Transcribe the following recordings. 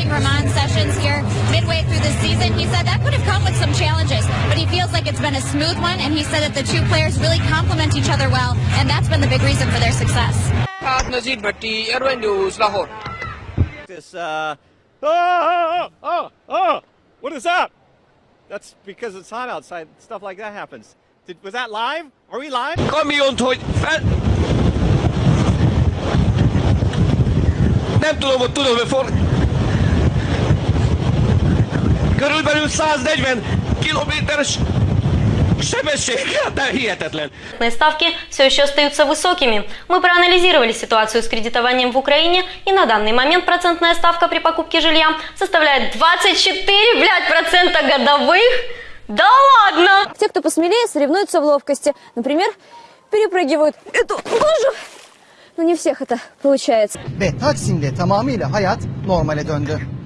adding Ramon Sessions here midway through the season. He said that could have come with some challenges, but he feels like it's been a smooth one, and he said that the two players really complement each other well, and that's been the big reason for their success. Nazir Bhatti, Airway News, Lahore. This, uh, oh, oh, oh, oh, what is that? That's because it's hot outside. Stuff like that happens. Did, was that live? Are we live? Kamion hogy fel... Nem tudom, hogy tudom, hogy Körülbelül 140 kilométeres sebesség, hát hihetetlen. Ставки все еще остаются высокими. Мы проанализировали ситуацию с кредитованием в Украине, и на данный момент процентная ставка при покупке жилья составляет 24, блядь, процента годовых. Да ладно! Те, кто посмелее, соревнуются в ловкости. Например, перепрыгивают эту лужу. Но не всех это получается. Ve Taksim'de tamamıyla hayat normale döndü.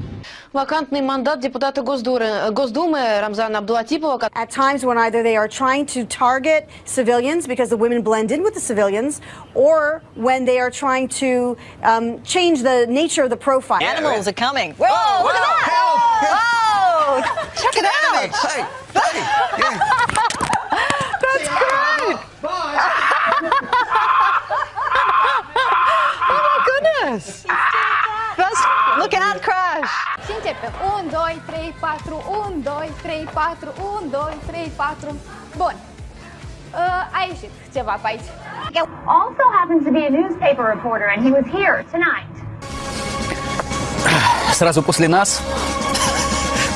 Вакантный мандат депутата Госдуры- Госдумы Рамзана Абдулатипова, At times when either they are trying to target civilians because the women blend in with the civilians, or when they are trying to um, change the nature of the profile. Animals are coming. Whoa, look at that! Whoa! Check it out! Hey, hey, yeah. That's great! oh my goodness! Începem. 1, 2, 3, 4, 1, 2, 3, 4, 1, 2, 3, 4. Bun. Uh, a ieșit ceva pe aici. Also happens to be a newspaper reporter, and he was here tonight. Сразу после нас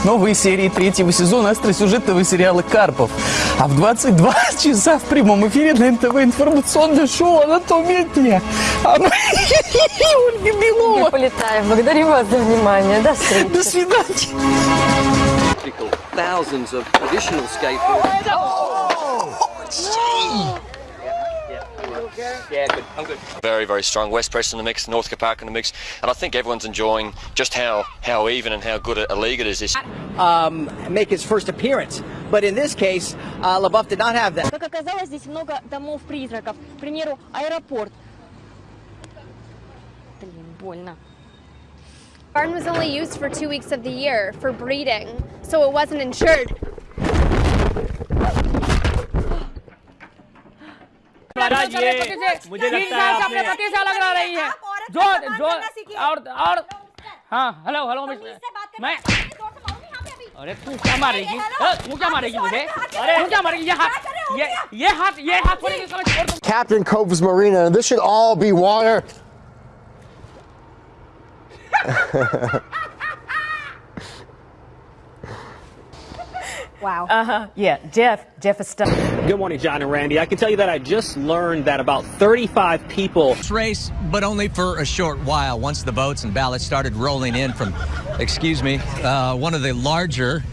новые серии третьего сезона остросюжетного сериала «Карпов». А в 22 часа в прямом эфире на НТВ информационное шоу «Анатомия дня». А мы... Ольга Белова. Полетаем. Благодарю вас за внимание. До встречи. До свидания. Thousands of additional skateboarders. Yeah, good. I'm good. Very, very strong. West Preston in the mix, North Park in the mix, and I think everyone's enjoying just how, how even and how good a, a league it is this. Um, make his first appearance. But in this case, uh, LaBeouf did not have that. Как оказалось, здесь много домов-призраков. К примеру, аэропорт. Блин, больно. Barn was only used for two weeks of the year for breeding, so it wasn't insured. महाराज ये मुझे लगता है आपने पति से अलग रह रही है जो जो और और हाँ हेलो हेलो मैं अरे तू क्या मारेगी अ, तू क्या मारेगी मुझे अरे तू क्या मारेगी ये हाथ ये ये हाथ ये हाथ छोड़ेगी समझ छोड़ दूँ Captain Cove's Marina, and this should all be water. Wow. Uh huh. Yeah, Jeff. Jeff is stuck. Good morning, John and Randy. I can tell you that I just learned that about 35 people. Race, but only for a short while. Once the votes and ballots started rolling in from, excuse me, uh, one of the larger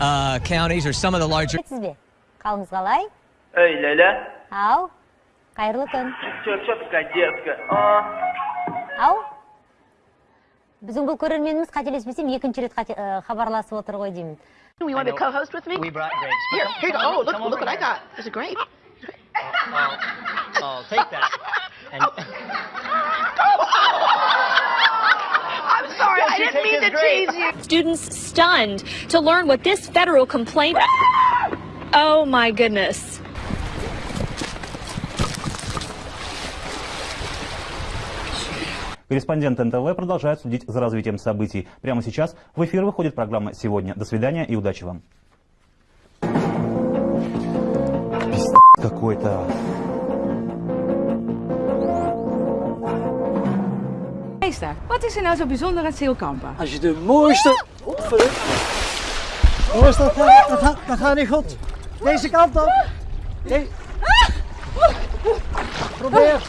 uh, counties or some of the larger. Сізбе қалыңыз қалай Эй, Ляля. ау қайырлы күн Чё, чё такая детская? А, ау біздің бұл көрерменіміз қателеспесем екінші рет қате- ә, хабарласып отыр ғой деймін You want to co-host with me? We brought grapes. Here, here you go. Come Oh, on, look, come look over what I here. got. There's a grape. Oh, oh, take that. And I'm sorry, I didn't mean to tease you. Students stunned to learn what this federal complaint. Oh my goodness. Корреспонденты НТВ продолжают следить за развитием событий. Прямо сейчас в эфир выходит программа «Сегодня». До свидания и удачи вам. Пиздец какой-то. Meester, wat is er nou zo bijzonder aan Zeelkampen? Als je de mooiste... Jongens, dat, gaat- dat, gaat- dat gaat niet goed. Deze kant op. Nee. Probeer.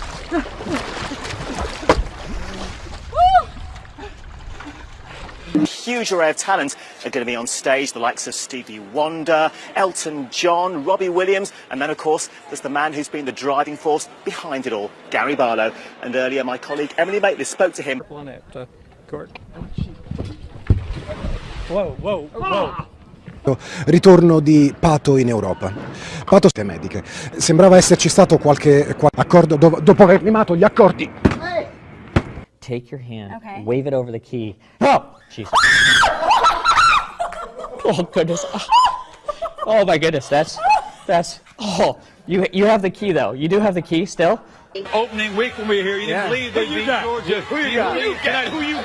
Huge array of talent are going to be on stage, the likes of Stevie Wonder, Elton John, Robbie Williams, and then, of course, there's the man who's been the driving force behind it all, Gary Barlow. And earlier, my colleague Emily Maitlis spoke to him. Wow, wow, wow. Ritorno di Pato in Europa. Pato mediche. Sembrava esserci stato qualche, qual- accordo dov- dopo aver limato gli accordi. Take your hand, Okay. wave it over the key. Oh, Jesus. oh goodness. Oh, oh my goodness, that's that's. Oh, you you have the key though. You do have the key still. Opening week when we were here, you Yeah. didn't believe Who they'd you beat got? Georgia. Who you You got? Who you got? Who you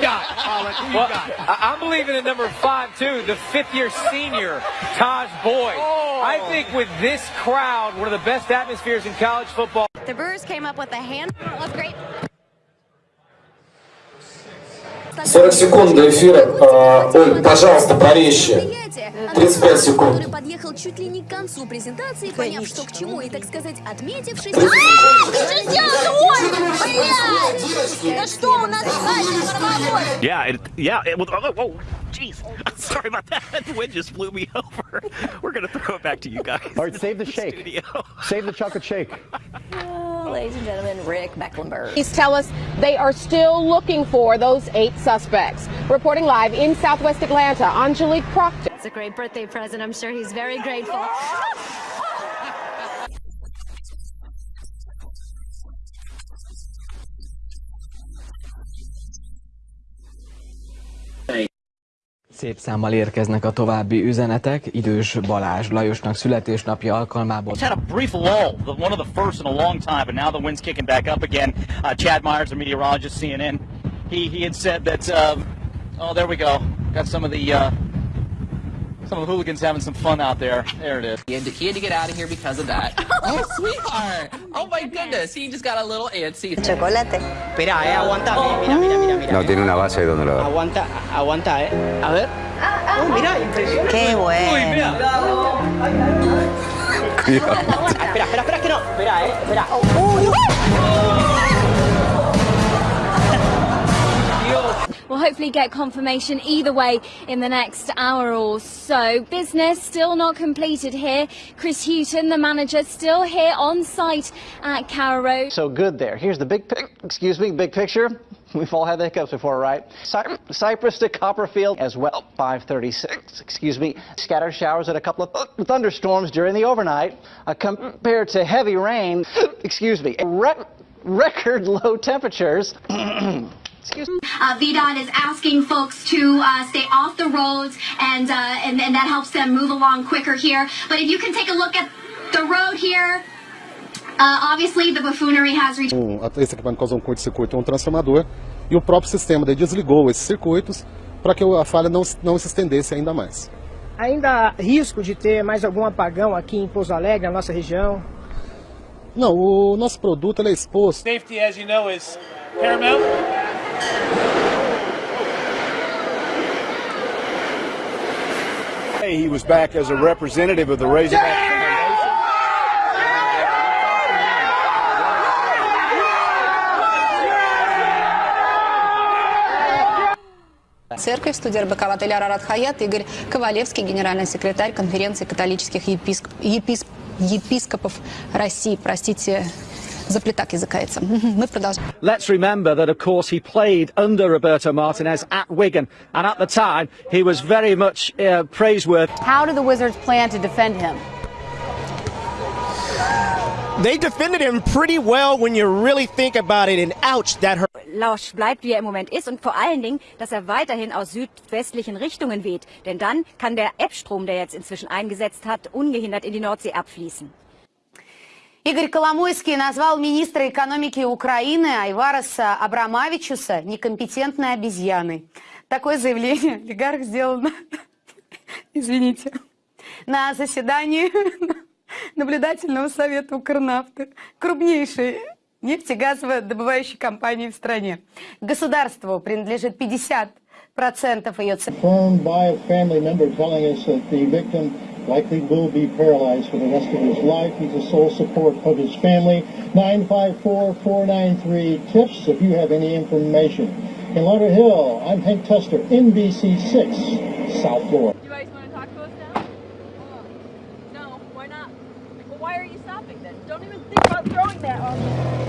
Well, got? I- I'm believing in number five too, the fifth-year senior, Tajh Boyd. Oh. I think with this crowd, one of the best atmospheres in college football. The Brewers came up with a hand of great 40 секунд до эфира. А, Оль, пожалуйста, порезче. 35 секунд. который подъехал чуть ли не к концу презентации, поняв, что к чему, и, так сказать, отметившись... Ты Что сделал он? Блядь! Да что у нас дальше Yeah, it, yeah. It, oh, oh, jeez. Sorry about that. The wind just blew me over. We're gonna throw it back to you guys. All right, save the shake. Save the chocolate shake. Ladies and gentlemen, Rick Mecklenburg. Police tell us they are still looking for those eight suspects. Reporting live in southwest Atlanta, Angelique Proctor. It's a great birthday present. I'm sure he's very grateful. Szép számmal érkeznek a további üzenetek. Idős Balázs Lajosnak születésnapja alkalmából. It's had a brief lull, one of the first in a long time, but now the wind's kicking back up again. Uh, Chad Myers, a meteorologist, CNN, he he had said that. Um, oh, there we go. Got some of the uh, some of the hooligans having some fun out there. There it is. He had, to, he had to get out of here because of that. oh, sweetheart. Oh, my goodness. He just got a little antsy. Chocolate. Espera, eh, aguanta. Mira, mira, mira, mira. No, tiene una base donde lo Aguanta, aguanta, eh. A ver. Oh, mira, impresionante. Qué bueno. Uy, mira. Ah, espera, espera, espera, que no. Espera, eh. Espera. We'll hopefully get confirmation either way in the next hour or so. Business still not completed here. Chris Hughton, the manager, still here on site at Carrow Road. So good there. Here's the big excuse me, big picture. We've all had the hiccups before, right? Cy- Cypress to Copperfield as well. 536, excuse me. Scattered showers and a couple of th- thunderstorms during the overnight. Uh, compared to heavy rain, excuse me, re- record low temperatures. excuse me. Uh, VDOT is asking folks to uh, stay off the roads, and, uh, and and that helps them move along quicker here. But if you can take a look at the road here, uh, obviously the buffoonery has reached. Um, esse equipamento causou um curto-circuito em um transformador e o próprio sistema daí desligou esses circuitos para que a falha não, não se estendesse ainda mais. Ainda há risco de ter mais algum apagão aqui em Pouso Alegre, na nossa região? Não, o nosso produto ele é exposto. Safety, as you know, is paramount. He was back as a representative of the Razorback. Церковь, студия РБК в отеле «Арарат Хаят», Игорь Ковалевский, генеральный секретарь конференции католических еписк- еписк- епископов России. Простите, заплетак языкается. Мы продолжаем. Let's remember that, of course, he played under Roberto Martinez at Wigan, and at the time, he was very much uh, praiseworthy. How do the Wizards plan to defend him? They defended him pretty well when you really think about it, and ouch, that hurt. Lausch bleibt, wie er im Moment ist und vor allen Dingen, dass er weiterhin aus südwestlichen Richtungen weht. Denn dann kann der Ebbstrom, der jetzt inzwischen eingesetzt hat, ungehindert in die Nordsee abfließen. Игорь Коломойский назвал министра экономики Украины Айвараса Абрамавичуса некомпетентной обезьяной. Такое заявление олигарх сделал, на- извините, на заседании наблюдательного совета Укрнафты, крупнейшей нефтегазово-добывающей компании в стране. Государству принадлежит 50% ее цен. A likely will be paralyzed for the rest of his life. He's the sole support of his family. 954-493-TIPS if you have any information. In Lauderhill, I'm Hank Tester, NBC 6, South Florida. You guys want to talk to us now? No, why not? Well, why are you stopping then? Don't even think about throwing that on me.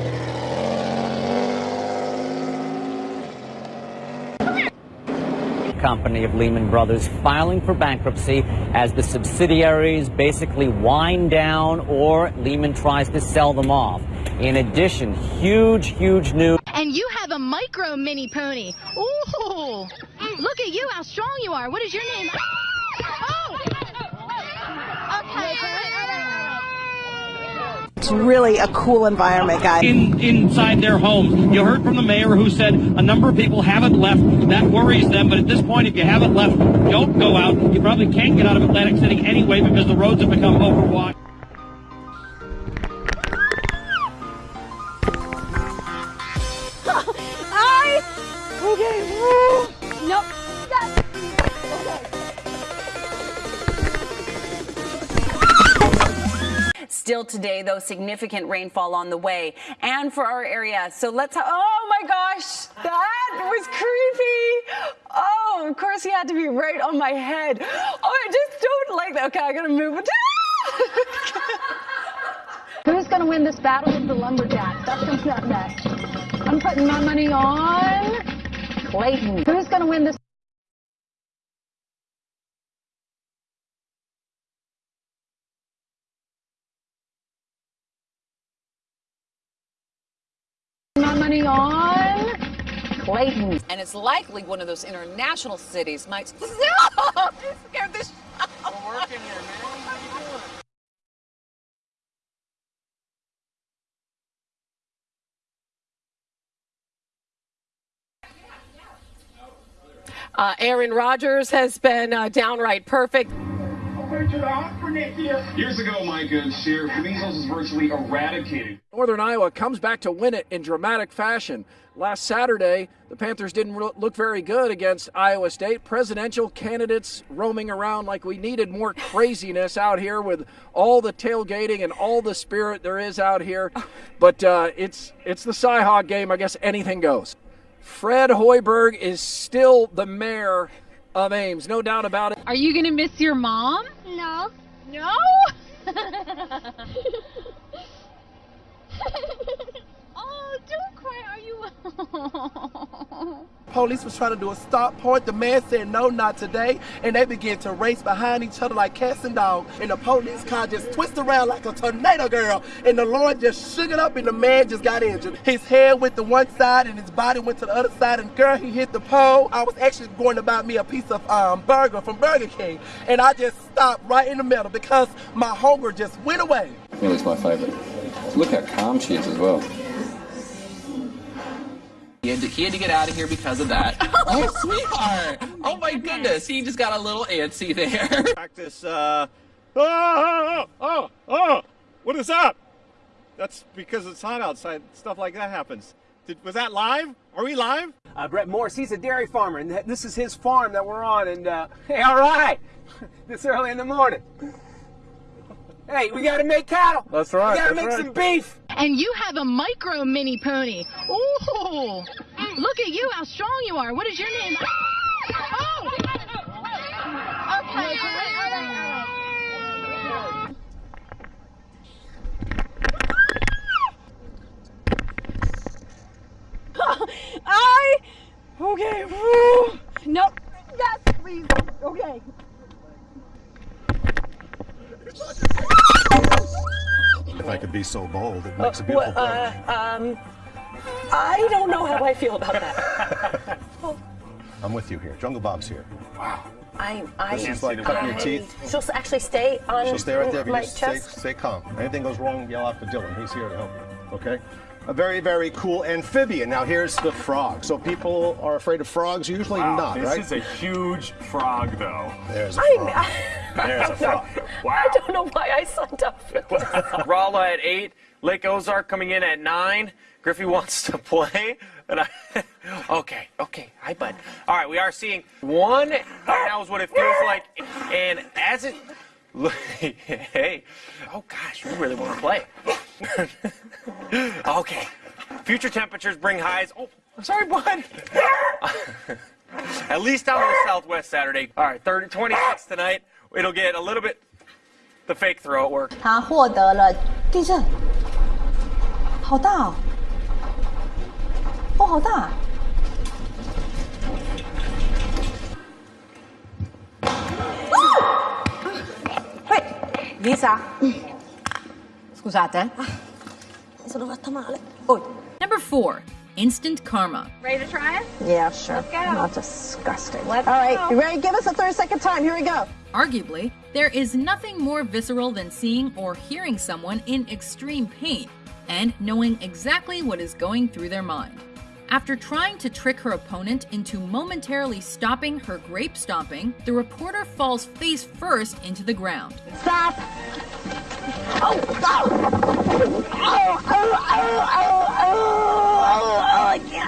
Company of Lehman Brothers filing for bankruptcy as the subsidiaries basically wind down or Lehman tries to sell them off. In addition, huge, huge news. And you have a micro mini pony. Ooh, look at you, how strong you are. What is your name? Oh! Okay. It's really a cool environment, guys. In, inside their homes. You heard from the mayor who said a number of people haven't left. That worries them. But at this point, if you haven't left, don't go out. You probably can't get out of Atlantic City anyway because the roads have become overwashed. Still today, though, significant rainfall on the way. And for our area, so let's, oh my gosh, that was creepy. Oh, of course he had to be right on my head. Oh, I just don't like that. Okay, I gotta move. Who's to win this battle with the lumberjacks? That's coming up next. I'm putting my money on Clayton. Who's to win this? Money on Clayton. And it's likely one of those international cities might. Stop! You scared the sh- We're working here, man. What are you doing? Uh, Aaron Rodgers has been uh, downright perfect. Years ago, my good share, measles was virtually eradicated. Northern Iowa comes back to win it in dramatic fashion. Last Saturday, the Panthers didn't re- look very good against Iowa State. Presidential candidates roaming around like we needed more craziness out here with all the tailgating and all the spirit there is out here. But uh, it's it's the Cyhawk game. I guess anything goes. Fred Hoiberg is still the mayor of Ames, no doubt about it. Are you going to miss your mom? No. No? oh, don't cry. Are you? Police was trying to do a stop point. The man said, no, not today. And they began to race behind each other like cats and dogs. And the police car just twisted around like a tornado girl. And the Lord just shook it up and the man just got injured. His head went to one side and his body went to the other side. And girl, he hit the pole. I was actually going to buy me a piece of um, burger from Burger King. And I just stopped right in the middle because my hunger just went away. Millie's my favorite. Look how calm she is as well. He had, to, he had to get out of here because of that. oh, sweetheart! Oh my goodness, he just got a little antsy there. Practice, uh, oh, oh, oh, oh, what is up? That's because it's hot outside. Stuff like that happens. Did, was that live? Are we live? Uh, Brett Morris, he's a dairy farmer, and this is his farm that we're on. And uh, hey, all right, this early in the morning. Hey, we gotta make cattle. That's right. We gotta that's make right. some beef. And you have a micro mini pony. Ooh, look at you, how strong you are. What is your name? Oh! Okay. I. Okay. whew. Nope. Yes, please. Okay. If I could be so bold, it Uh, makes a beautiful well, uh, um, I don't know how I feel about that. I'm with you here. Jungle Bob's here. Wow. I, I, This is like cutting your teeth. She'll actually stay on She'll stay right there. If you my just stay, chest. stay calm. Anything goes wrong, yell out for Dylan. He's here to help you. Okay? A very, very cool amphibian. Now here's the frog. So people are afraid of frogs. Usually Wow, not, this right? is a huge frog, though. There's a I, frog. I, There's a frog. I don't know why I signed up for this. Rolla at eight. Lake Ozark coming in at nine. Griffey wants to play. And I, okay, okay, hi bud. All right, we are seeing one. Right now is what it feels like, and as it, hey, oh gosh, we really want to play. okay, future temperatures bring highs. Oh, I'm sorry, bud. At least down to the southwest Saturday. All right, 30, 26 tonight. It'll get a little bit. The fake throw at work. 他获得了地震，好大哦！哦，好大！ Lisa. Scusate. Sono fatta male. Number four. instant karma. Ready to try it? Yeah, sure. Let's go. Not disgusting. Let's All right, go. you ready? Give us a 30 second time. Here we go. Arguably, there is nothing more visceral than seeing or hearing someone in extreme pain and knowing exactly what is going through their mind. After trying to trick her opponent into momentarily stopping her grape stomping, the reporter falls face first into the ground. Stop. Oh. Oh, oh, oh, oh,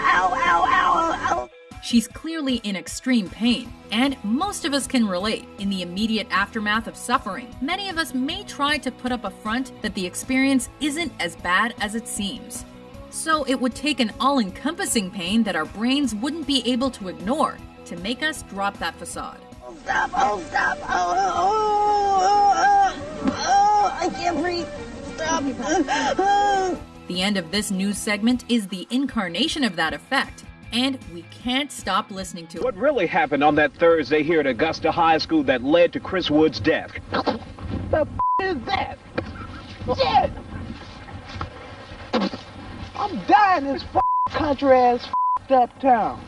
oh, oh, oh. She's clearly in extreme pain, and most of us can relate. In the immediate aftermath of suffering, many of us may try to put up a front that the experience isn't as bad as it seems. So it would take an all encompassing pain that our brains wouldn't be able to ignore to make us drop that facade. Stop, oh, stop, oh, oh, oh, oh, oh, I can't breathe. Stop. The end of this news segment is the incarnation of that effect, and we can't stop listening to it. What really happened on that Thursday here at Augusta High School that led to Chris Wood's death? The f- is that? Shit! I'm dying in this f- country ass f- up town.